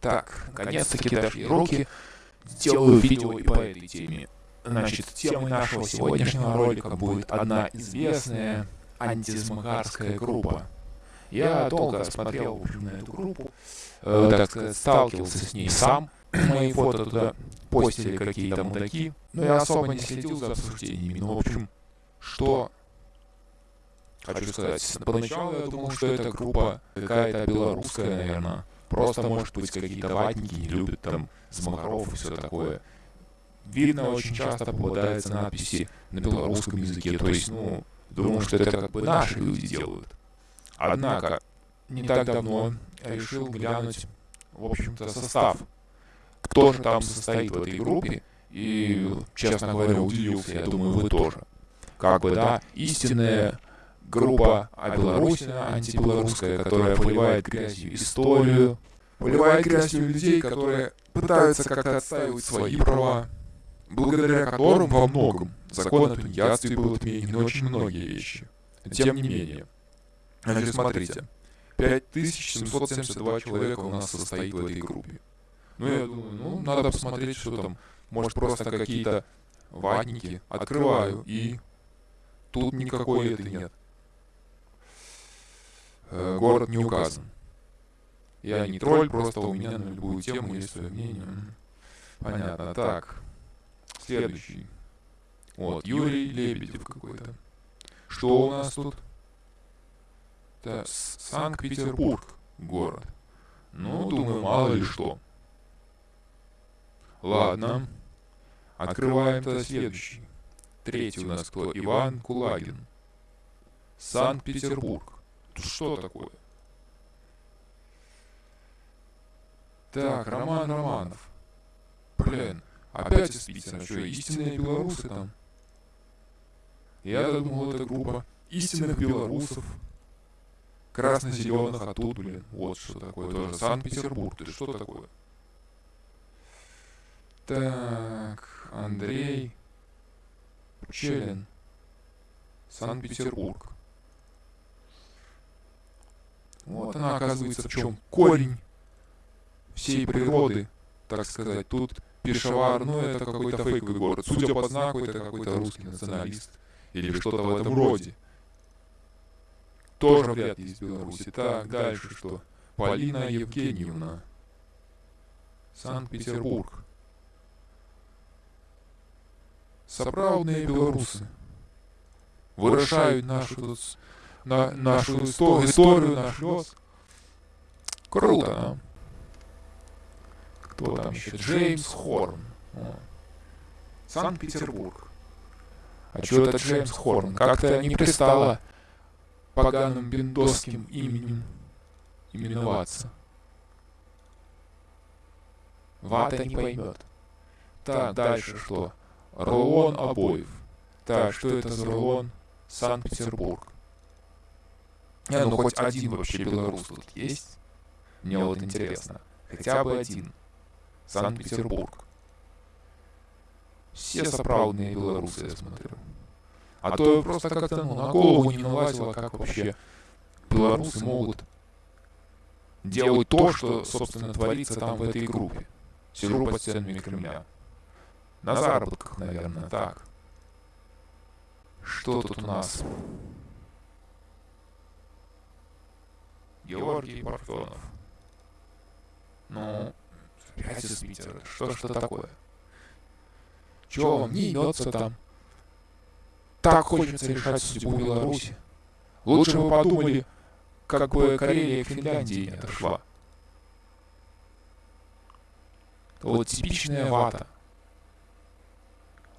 Так, наконец-таки дошли руки. Сделаю видео и по этой теме. Значит, темой нашего сегодняшнего ролика будет одна известная антисмагарская группа. Я долго смотрел в общем, на эту группу, э, так сказать, сталкивался с ней сам. Мои фото туда постили какие-то мудаки, но я особо не следил за обсуждениями. Ну, в общем, что хочу сказать. Поначалу я думал, что эта группа какая-то белорусская, наверное. Просто, может быть, какие-то ватники не любят там Змахаров и все такое. Видно, очень часто попадаются надписи на белорусском языке. То есть, ну, думаю, что это как бы наши люди делают. Однако, не так давно решил глянуть, в общем-то, состав. Кто же там состоит в этой группе. И, честно говоря, удивился, я думаю, вы тоже. Как бы, да, истинная группа а Беларусь, антибелорусская, которая поливает грязью историю, поливает грязью людей, которые пытаются как-то отстаивать свои права, благодаря которым во многом закон о тунеядстве был отменен очень многие вещи. Тем не менее. Значит, смотрите. 5772 человека у нас состоит в этой группе. Ну, я думаю, ну, надо посмотреть, что там. Может, просто какие-то ватники. Открываю, и тут никакой этой нет. Э, город не указан. Я не тролль, просто у меня на любую тему есть свое мнение. Понятно. Так. Следующий. Вот, Юрий Лебедев какой-то. Что у нас тут? Это Санкт-Петербург город. Ну, думаю, мало ли что. Ладно. Открываем тогда следующий. Третий у нас кто? Иван Кулагин. Санкт-Петербург. Что такое? Так, Роман Романов. Блин, опять из Питера. Что, истинные белорусы там? Я думал, это группа истинных белорусов. Красно-зеленых, а тут, блин, вот что такое. Тоже Санкт-Петербург. Ты что такое? Так, Андрей Пчелин. Санкт-Петербург. Вот она, оказывается, в чем корень всей природы, так сказать. Тут Пешавар, ну это какой-то фейковый город. Судя по знаку, это какой-то русский националист. Или что-то в этом роде. Тоже вряд ли из Беларуси. Так, дальше что? Полина Евгеньевна. Санкт-Петербург. Соправные белорусы. Вырашают нашу на нашу историю, историю, наш лес. Круто, а? Кто там еще? Джеймс Хорн. Санкт-Петербург. А что это Джеймс Хорн? Как-то не пристало поганым бендосским именем именоваться. Вата не поймет. Так, дальше что? Рулон обоев. Так, что это за рулон? Санкт-Петербург. Не, ну, ну хоть один вообще белорус тут есть? Мне вот интересно. Хотя бы один. Санкт-Петербург. Все соправдные белорусы, я смотрю. А то просто как-то ну, на голову не налазило, как вообще белорусы могут делать то, что, собственно, творится там в этой группе. Сижу под стенами Кремля. На заработках, наверное, так. Что тут у нас? Георгий Парфенов. Ну, опять из Питера. Что что такое? Чего вам не имется там? Так хочется решать судьбу Беларуси. Лучше бы подумали, как бы Карелия к Финляндии не отошла. Вот типичная вата.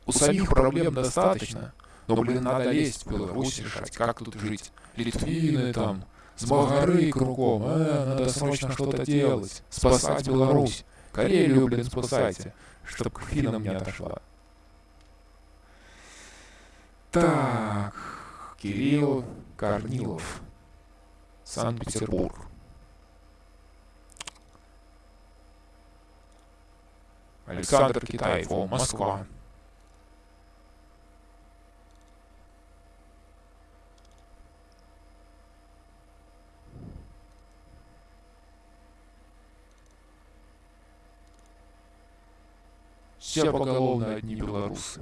У самих проблем достаточно, но, блин, надо лезть в Беларусь решать, как тут жить. Литвины там, с Болгары кругом. Э, надо срочно что-то делать. Спасать Беларусь. Карелию, блин, спасайте. Чтоб к финнам не отошла. Так. Кирилл Корнилов. Санкт-Петербург. Александр Китаев. Москва. Все поголовно одни белорусы.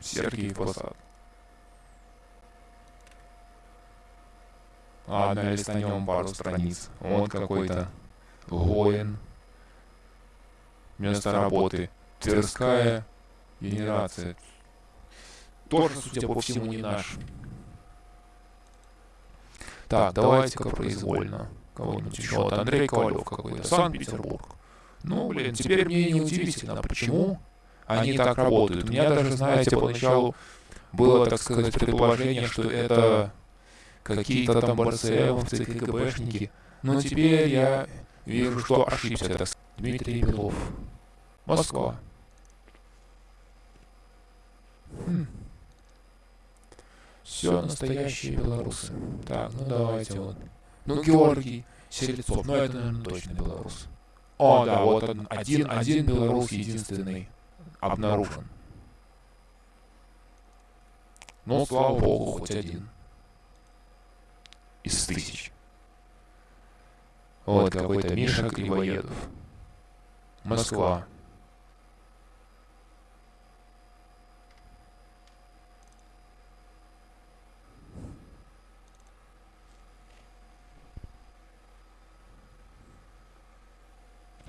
Сергей Посад. А, налистанем пару страниц. Вот какой-то Гоин. Место работы. Тверская генерация. Тоже, судя по всему, не наш. Так, давайте-ка произвольно. Кого-нибудь еще. Вот Андрей Ковалев какой-то. Санкт-Петербург. Ну, блин, теперь мне не удивительно, почему они так работают. У меня даже, знаете, поначалу было, так сказать, предположение, что это какие-то там БРСМовцы, КГБшники. Но теперь я вижу, что ошибся. Это Дмитрий Белов. Москва. Все настоящие белорусы. Так, ну давайте вот. Ну, Георгий Селецов, ну это, наверное, точно белорус. О, да, вот один, один, один белорус единственный обнаружен. Ну, слава богу, хоть один. Из тысяч. Вот какой-то Миша Кривоедов. Москва.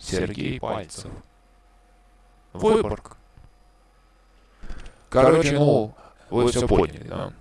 Сергей Пальцев. Выборг. Короче, ну, вы все поняли, да?